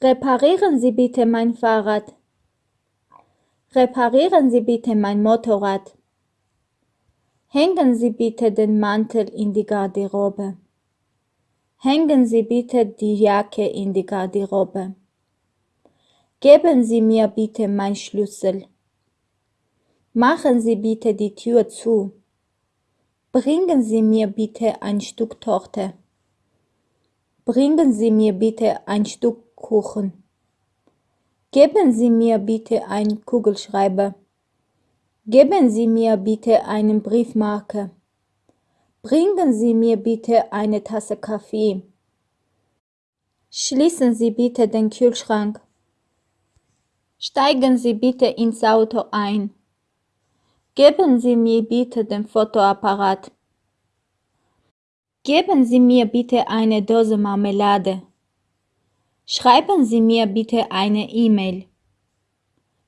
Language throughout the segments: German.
Reparieren Sie bitte mein Fahrrad. Reparieren Sie bitte mein Motorrad. Hängen Sie bitte den Mantel in die Garderobe. Hängen Sie bitte die Jacke in die Garderobe. Geben Sie mir bitte mein Schlüssel. Machen Sie bitte die Tür zu. Bringen Sie mir bitte ein Stück Torte. Bringen Sie mir bitte ein Stück Kuchen. Geben Sie mir bitte einen Kugelschreiber. Geben Sie mir bitte einen Briefmarke. Bringen Sie mir bitte eine Tasse Kaffee. Schließen Sie bitte den Kühlschrank. Steigen Sie bitte ins Auto ein. Geben Sie mir bitte den Fotoapparat. Geben Sie mir bitte eine Dose Marmelade. Schreiben Sie mir bitte eine E-Mail.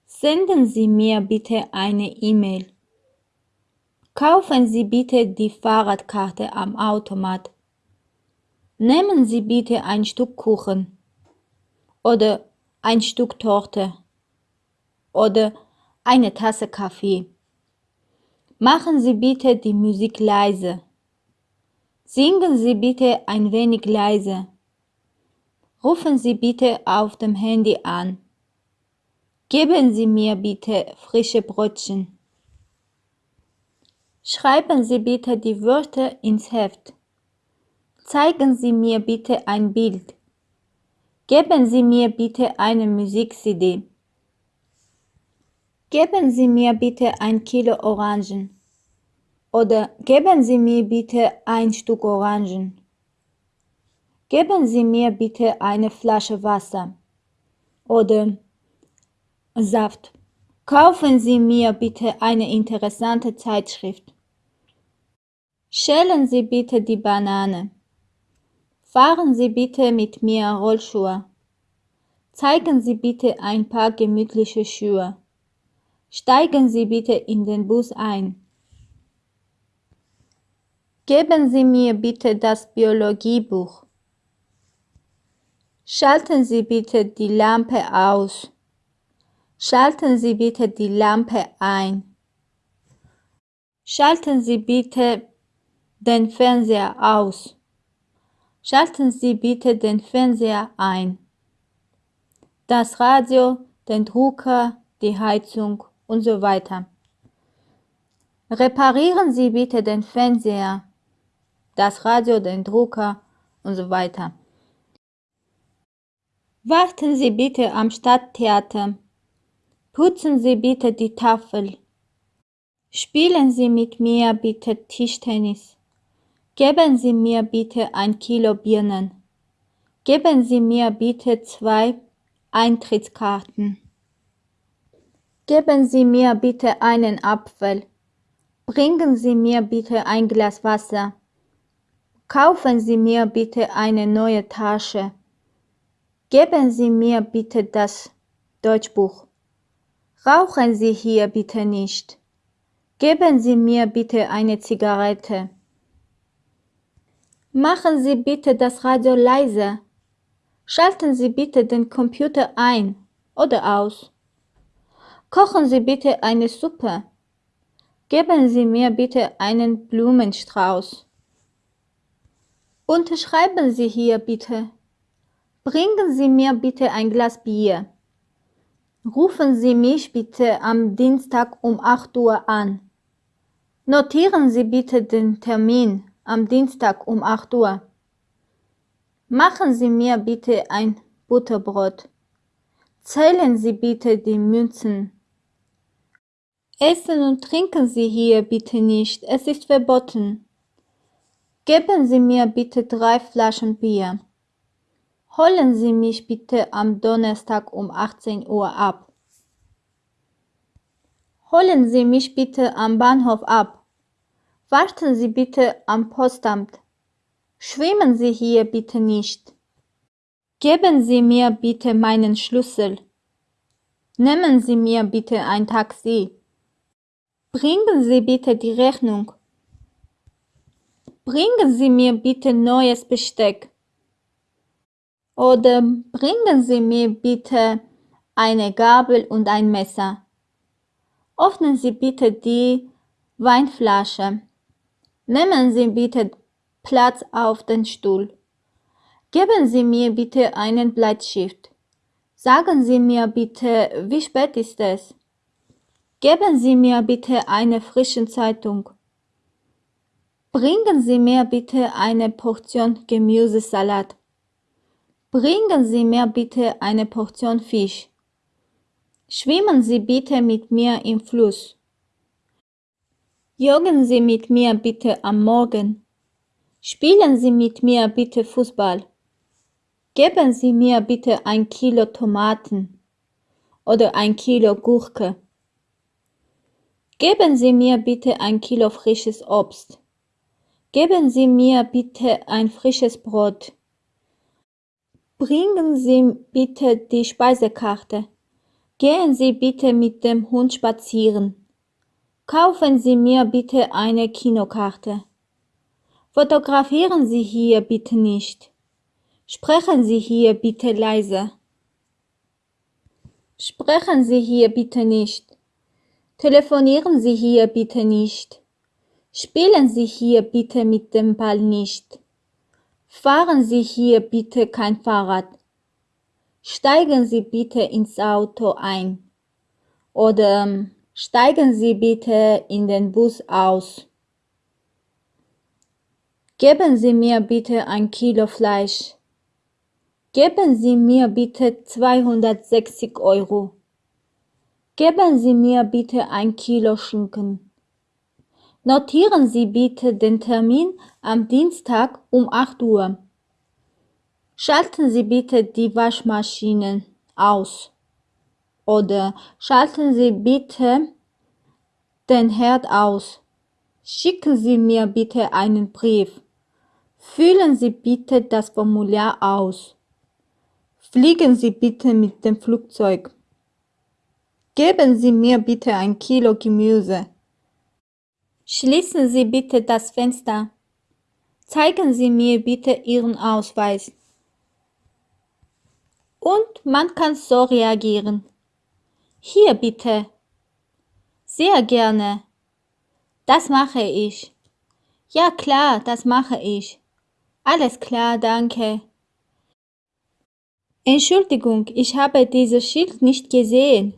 Senden Sie mir bitte eine E-Mail. Kaufen Sie bitte die Fahrradkarte am Automat. Nehmen Sie bitte ein Stück Kuchen oder ein Stück Torte oder eine Tasse Kaffee. Machen Sie bitte die Musik leise. Singen Sie bitte ein wenig leise. Rufen Sie bitte auf dem Handy an. Geben Sie mir bitte frische Brötchen. Schreiben Sie bitte die Wörter ins Heft. Zeigen Sie mir bitte ein Bild. Geben Sie mir bitte eine Musik-CD. Geben Sie mir bitte ein Kilo Orangen. Oder geben Sie mir bitte ein Stück Orangen. Geben Sie mir bitte eine Flasche Wasser. Oder Saft. Kaufen Sie mir bitte eine interessante Zeitschrift. Schälen Sie bitte die Banane. Fahren Sie bitte mit mir Rollschuhe. Zeigen Sie bitte ein paar gemütliche Schuhe. Steigen Sie bitte in den Bus ein. Geben Sie mir bitte das Biologiebuch. Schalten Sie bitte die Lampe aus. Schalten Sie bitte die Lampe ein. Schalten Sie bitte den Fernseher aus. Schalten Sie bitte den Fernseher ein. Das Radio, den Drucker, die Heizung und so weiter. Reparieren Sie bitte den Fernseher, das Radio, den Drucker und so weiter. Warten Sie bitte am Stadttheater. Putzen Sie bitte die Tafel. Spielen Sie mit mir bitte Tischtennis. Geben Sie mir bitte ein Kilo Birnen. Geben Sie mir bitte zwei Eintrittskarten. Geben Sie mir bitte einen Apfel. Bringen Sie mir bitte ein Glas Wasser. Kaufen Sie mir bitte eine neue Tasche. Geben Sie mir bitte das Deutschbuch. Rauchen Sie hier bitte nicht. Geben Sie mir bitte eine Zigarette. Machen Sie bitte das Radio leise. Schalten Sie bitte den Computer ein oder aus. Kochen Sie bitte eine Suppe. Geben Sie mir bitte einen Blumenstrauß. Unterschreiben Sie hier bitte. Bringen Sie mir bitte ein Glas Bier. Rufen Sie mich bitte am Dienstag um 8 Uhr an. Notieren Sie bitte den Termin am Dienstag um 8 Uhr. Machen Sie mir bitte ein Butterbrot. Zählen Sie bitte die Münzen. Essen und trinken Sie hier bitte nicht, es ist verboten. Geben Sie mir bitte drei Flaschen Bier. Holen Sie mich bitte am Donnerstag um 18 Uhr ab. Holen Sie mich bitte am Bahnhof ab. Warten Sie bitte am Postamt. Schwimmen Sie hier bitte nicht. Geben Sie mir bitte meinen Schlüssel. Nehmen Sie mir bitte ein Taxi. Bringen Sie bitte die Rechnung. Bringen Sie mir bitte neues Besteck. Oder bringen Sie mir bitte eine Gabel und ein Messer. Öffnen Sie bitte die Weinflasche. Nehmen Sie bitte Platz auf den Stuhl. Geben Sie mir bitte einen Bleistift. Sagen Sie mir bitte, wie spät ist es? Geben Sie mir bitte eine frische Zeitung. Bringen Sie mir bitte eine Portion Gemüsesalat. Bringen Sie mir bitte eine Portion Fisch. Schwimmen Sie bitte mit mir im Fluss. Joggen Sie mit mir bitte am Morgen. Spielen Sie mit mir bitte Fußball. Geben Sie mir bitte ein Kilo Tomaten oder ein Kilo Gurke. Geben Sie mir bitte ein Kilo frisches Obst. Geben Sie mir bitte ein frisches Brot. Bringen Sie bitte die Speisekarte. Gehen Sie bitte mit dem Hund spazieren. Kaufen Sie mir bitte eine Kinokarte. Fotografieren Sie hier bitte nicht. Sprechen Sie hier bitte leise. Sprechen Sie hier bitte nicht. Telefonieren Sie hier bitte nicht. Spielen Sie hier bitte mit dem Ball nicht. Fahren Sie hier bitte kein Fahrrad. Steigen Sie bitte ins Auto ein. Oder ähm, steigen Sie bitte in den Bus aus. Geben Sie mir bitte ein Kilo Fleisch. Geben Sie mir bitte 260 Euro. Geben Sie mir bitte ein Kilo Schinken. Notieren Sie bitte den Termin am Dienstag um 8 Uhr. Schalten Sie bitte die Waschmaschine aus. Oder schalten Sie bitte den Herd aus. Schicken Sie mir bitte einen Brief. Füllen Sie bitte das Formular aus. Fliegen Sie bitte mit dem Flugzeug. Geben Sie mir bitte ein Kilo Gemüse. Schließen Sie bitte das Fenster. Zeigen Sie mir bitte Ihren Ausweis. Und man kann so reagieren. Hier bitte. Sehr gerne. Das mache ich. Ja klar, das mache ich. Alles klar, danke. Entschuldigung, ich habe dieses Schild nicht gesehen.